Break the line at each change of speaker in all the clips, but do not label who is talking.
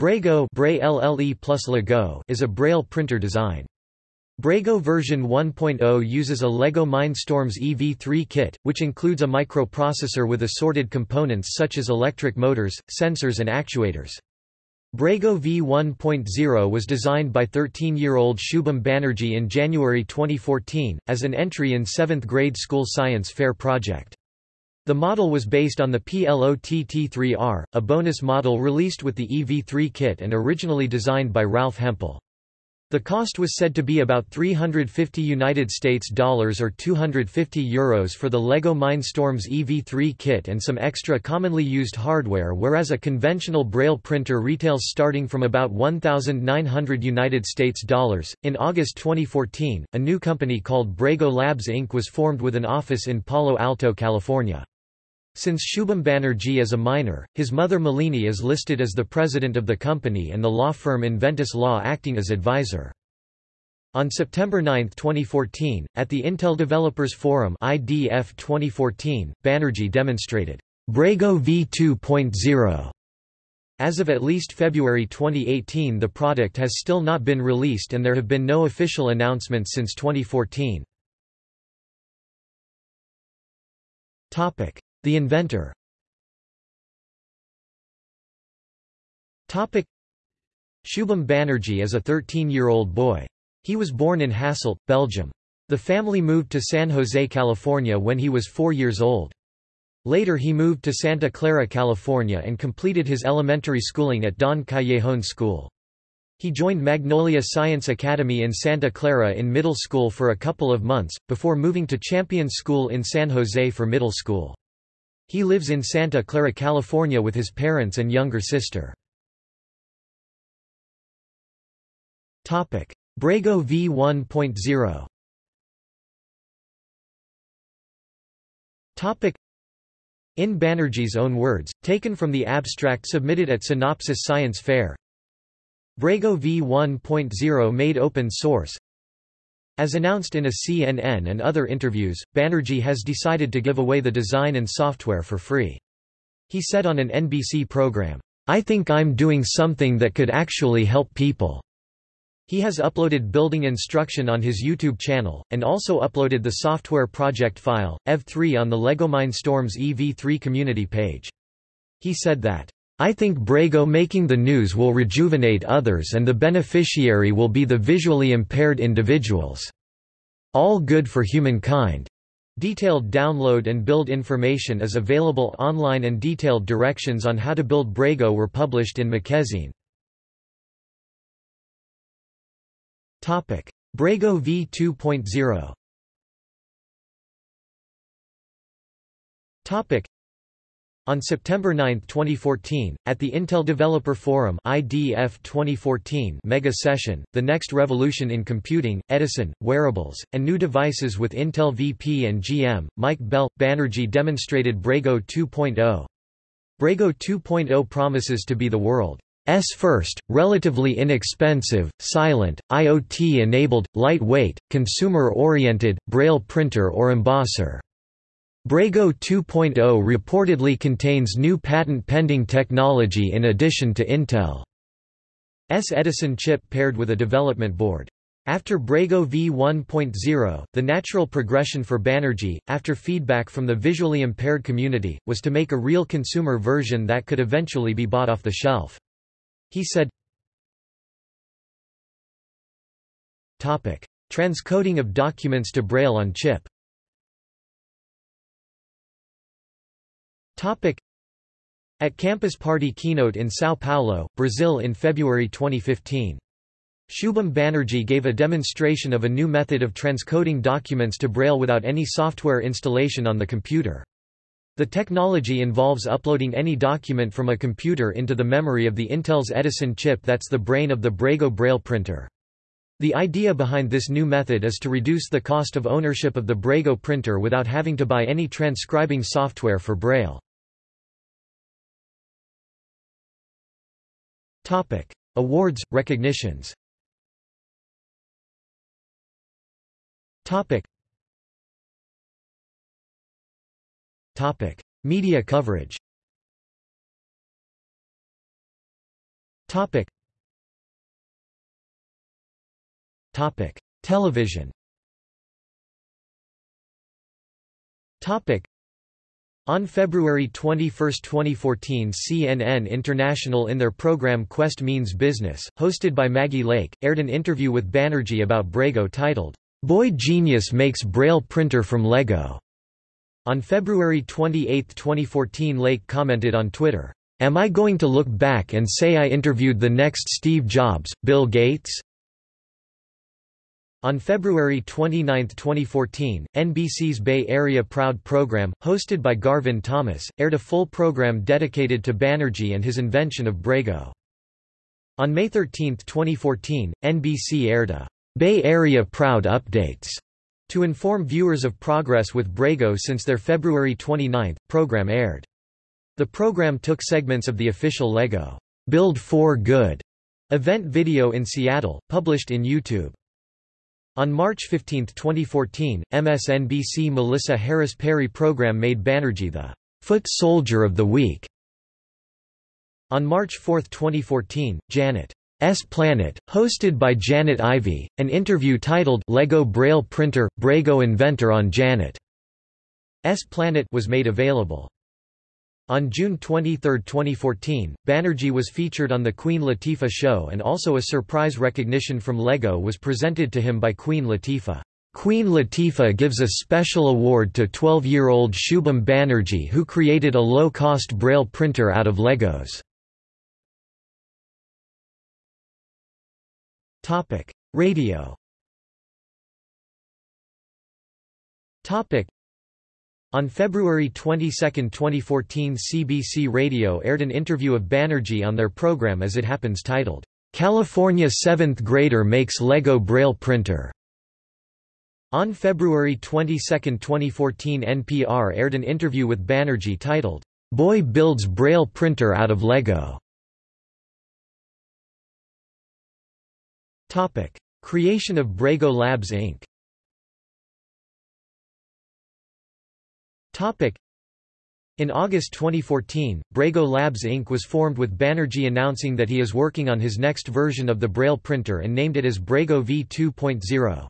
Lego is a Braille printer design. Braigo version 1.0 uses a LEGO Mindstorms EV3 kit, which includes a microprocessor with assorted components such as electric motors, sensors and actuators. Braigo V1.0 was designed by 13-year-old Shubham Banerjee in January 2014, as an entry in 7th grade school science fair project. The model was based on the PLOTT3R, a bonus model released with the EV3 kit and originally designed by Ralph Hempel. The cost was said to be about 350 United States dollars or 250 euros for the LEGO Mindstorms EV3 kit and some extra commonly used hardware whereas a conventional braille printer retails starting from about 1900 United States dollars. In August 2014, a new company called Braigo Labs Inc was formed with an office in Palo Alto, California. Since Shubham Banerjee is a minor, his mother Malini is listed as the president of the company and the law firm Inventus Law acting as advisor. On September 9, 2014, at the Intel Developers Forum IDF 2014, Banerjee demonstrated Braigo V2.0. As of at least February 2018 the product has still not been released and there have been no official announcements since 2014. The inventor Shubham Banerjee is a 13-year-old boy. He was born in Hasselt, Belgium. The family moved to San Jose, California when he was four years old. Later he moved to Santa Clara, California and completed his elementary schooling at Don Callejon School. He joined Magnolia Science Academy in Santa Clara in middle school for a couple of months, before moving to Champion School in San Jose for middle school. He lives in Santa Clara, California with his parents and younger sister. Braigo V1.0 In Banerjee's own words, taken from the abstract submitted at Synopsys Science Fair, Braigo V1.0 made open source, as announced in a CNN and other interviews, Banerjee has decided to give away the design and software for free. He said on an NBC program, I think I'm doing something that could actually help people. He has uploaded building instruction on his YouTube channel, and also uploaded the software project file, EV3 on the LEGO Mindstorms EV3 community page. He said that, I think Braigo making the news will rejuvenate others and the beneficiary will be the visually impaired individuals. All good for humankind. Detailed download and build information is available online and detailed directions on how to build Braigo were published in Magazine. Braigo v2.0 on September 9, 2014, at the Intel Developer Forum IDF 2014 mega session, The Next Revolution in Computing, Edison, Wearables, and New Devices with Intel VP and GM, Mike Bell, Banerjee demonstrated Braigo 2.0. Braigo 2.0 promises to be the world's first, relatively inexpensive, silent, IoT-enabled, lightweight, consumer-oriented, braille printer or embosser. Braigo 2.0 reportedly contains new patent-pending technology in addition to Intel's Edison chip paired with a development board. After Braigo v1.0, the natural progression for Banerjee, after feedback from the visually impaired community, was to make a real consumer version that could eventually be bought off the shelf. He said, Transcoding of documents to Braille on chip At Campus Party keynote in São Paulo, Brazil in February 2015. Shubham Banerjee gave a demonstration of a new method of transcoding documents to Braille without any software installation on the computer. The technology involves uploading any document from a computer into the memory of the Intel's Edison chip that's the brain of the Braigo Braille printer. The idea behind this new method is to reduce the cost of ownership of the Braigo printer without having to buy any transcribing software for Braille. Topic: Awards, recognitions. Topic. Topic: Media coverage. Topic. Topic. Television Topic. On February 21, 2014 CNN International in their program Quest Means Business, hosted by Maggie Lake, aired an interview with Banerjee about Braigo titled, Boy Genius Makes Braille Printer from Lego. On February 28, 2014 Lake commented on Twitter, Am I going to look back and say I interviewed the next Steve Jobs, Bill Gates? On February 29, 2014, NBC's Bay Area Proud program, hosted by Garvin Thomas, aired a full program dedicated to Banerjee and his invention of Braigo. On May 13, 2014, NBC aired a Bay Area Proud Updates to inform viewers of progress with Braigo since their February 29 program aired. The program took segments of the official LEGO Build for Good event video in Seattle, published in YouTube. On March 15, 2014, MSNBC Melissa Harris Perry program made Banerjee the Foot Soldier of the Week. On March 4, 2014, Janet S. Planet, hosted by Janet Ivey, an interview titled Lego Braille Printer, Braigo Inventor on Janet S. Planet was made available. On June 23, 2014, Banerjee was featured on The Queen Latifah Show and also a surprise recognition from LEGO was presented to him by Queen Latifah. Queen Latifah gives a special award to 12-year-old Shubham Banerjee who created a low-cost Braille printer out of Legos. Radio on February 22, 2014 CBC Radio aired an interview of Banerjee on their program As It Happens titled, "'California 7th Grader Makes Lego Braille Printer' On February 22, 2014 NPR aired an interview with Banerjee titled, "'Boy Builds Braille Printer Out of Lego' Creation of Braigo Labs Inc. In August 2014, Braigo Labs Inc. was formed with Banerjee announcing that he is working on his next version of the Braille printer and named it as Braigo V2.0.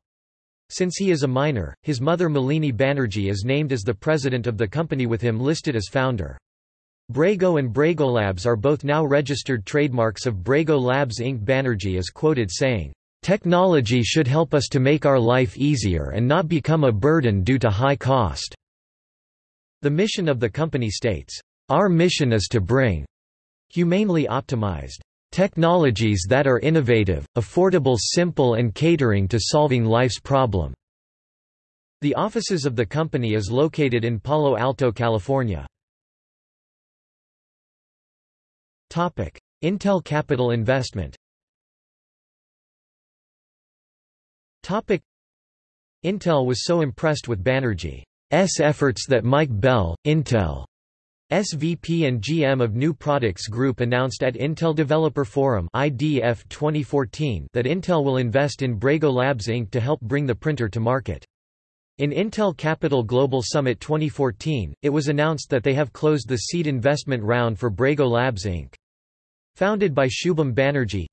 Since he is a minor, his mother Malini Banerjee is named as the president of the company with him listed as founder. Braigo and Braigo Labs are both now registered trademarks of Braigo Labs Inc. Banerjee is quoted saying, "...technology should help us to make our life easier and not become a burden due to high cost." The mission of the company states, "...our mission is to bring humanely optimized technologies that are innovative, affordable simple and catering to solving life's problem." The offices of the company is located in Palo Alto, California. Intel capital investment Intel was so impressed with Banerjee S efforts that Mike Bell, Intel SVP and GM of New Products Group announced at Intel Developer Forum IDF 2014 that Intel will invest in Braigo Labs Inc. to help bring the printer to market. In Intel Capital Global Summit 2014, it was announced that they have closed the seed investment round for Braigo Labs Inc. Founded by Shubham Banerjee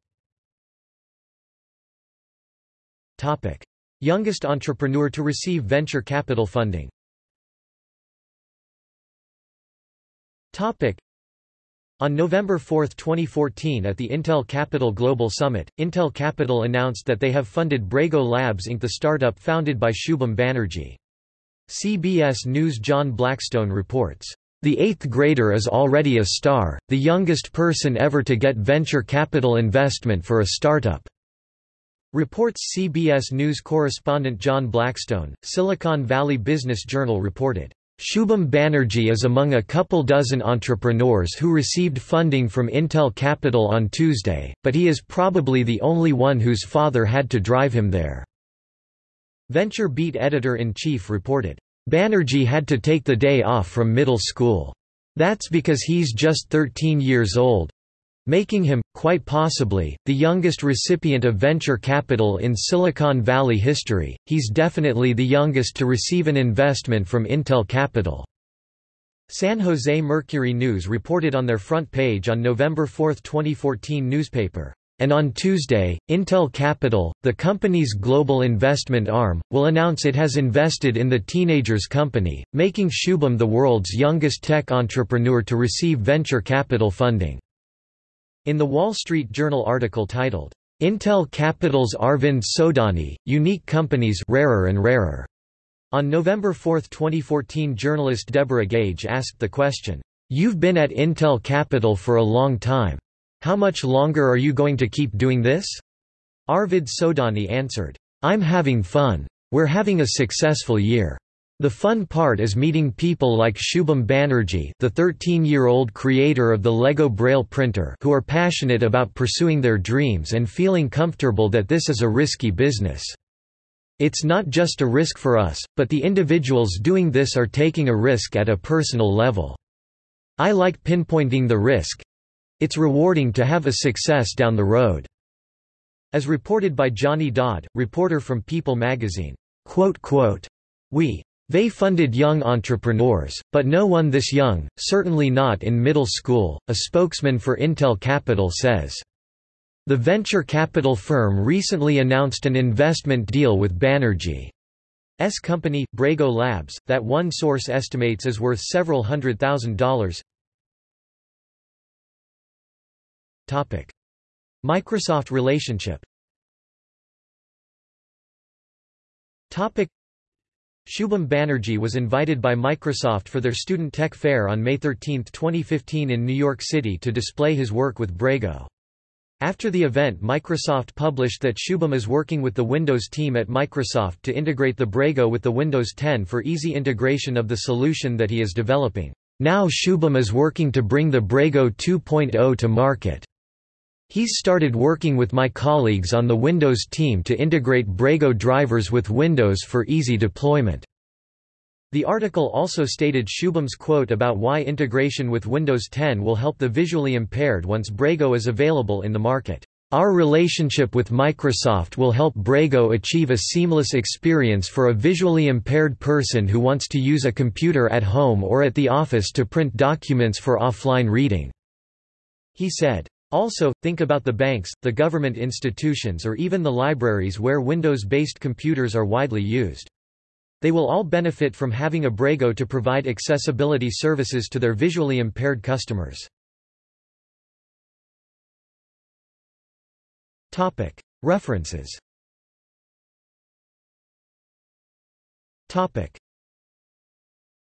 Topic. Youngest entrepreneur to receive venture capital funding On November 4, 2014 at the Intel Capital Global Summit, Intel Capital announced that they have funded Braigo Labs Inc. the startup founded by Shubham Banerjee. CBS News John Blackstone reports, "...the eighth grader is already a star, the youngest person ever to get venture capital investment for a startup." Reports CBS News correspondent John Blackstone, Silicon Valley Business Journal reported, Shubham Banerjee is among a couple dozen entrepreneurs who received funding from Intel Capital on Tuesday, but he is probably the only one whose father had to drive him there. Venture Beat editor-in-chief reported, Banerjee had to take the day off from middle school. That's because he's just 13 years old, making him, quite possibly, the youngest recipient of venture capital in Silicon Valley history. He's definitely the youngest to receive an investment from Intel Capital. San Jose Mercury News reported on their front page on November 4, 2014 newspaper. And on Tuesday, Intel Capital, the company's global investment arm, will announce it has invested in the Teenagers Company, making Shubham the world's youngest tech entrepreneur to receive venture capital funding. In the Wall Street Journal article titled, Intel Capital's Arvind Sodhani, Unique Companies Rarer and Rarer. On November 4, 2014 journalist Deborah Gage asked the question, You've been at Intel Capital for a long time. How much longer are you going to keep doing this? Arvind Sodhani answered, I'm having fun. We're having a successful year. The fun part is meeting people like Shubham Banerjee the 13-year-old creator of the Lego Braille printer who are passionate about pursuing their dreams and feeling comfortable that this is a risky business. It's not just a risk for us, but the individuals doing this are taking a risk at a personal level. I like pinpointing the risk. It's rewarding to have a success down the road. As reported by Johnny Dodd, reporter from People magazine, quote, quote, we they funded young entrepreneurs, but no one this young, certainly not in middle school, a spokesman for Intel Capital says. The venture capital firm recently announced an investment deal with Banerjee's company, Braigo Labs, that one source estimates is worth several hundred thousand dollars. Microsoft relationship Shubham Banerjee was invited by Microsoft for their Student Tech Fair on May 13, 2015 in New York City to display his work with Braigo. After the event Microsoft published that Shubham is working with the Windows team at Microsoft to integrate the Braigo with the Windows 10 for easy integration of the solution that he is developing. Now Shubham is working to bring the Braigo 2.0 to market. He's started working with my colleagues on the Windows team to integrate Braigo drivers with Windows for easy deployment. The article also stated Shubham's quote about why integration with Windows 10 will help the visually impaired once Braigo is available in the market. Our relationship with Microsoft will help Braigo achieve a seamless experience for a visually impaired person who wants to use a computer at home or at the office to print documents for offline reading." He said. Also, think about the banks, the government institutions or even the libraries where Windows-based computers are widely used. They will all benefit from having a Braigo to provide accessibility services to their visually impaired customers. References